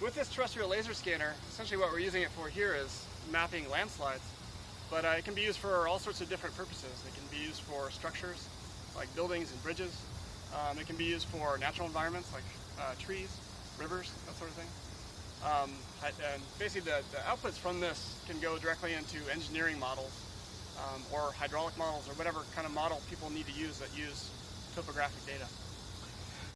With this terrestrial laser scanner, essentially what we're using it for here is mapping landslides, but uh, it can be used for all sorts of different purposes. It can be used for structures, like buildings and bridges. Um, it can be used for natural environments, like uh, trees, rivers, that sort of thing. Um, and basically the, the, outputs from this can go directly into engineering models um, or hydraulic models or whatever kind of model people need to use that use topographic data.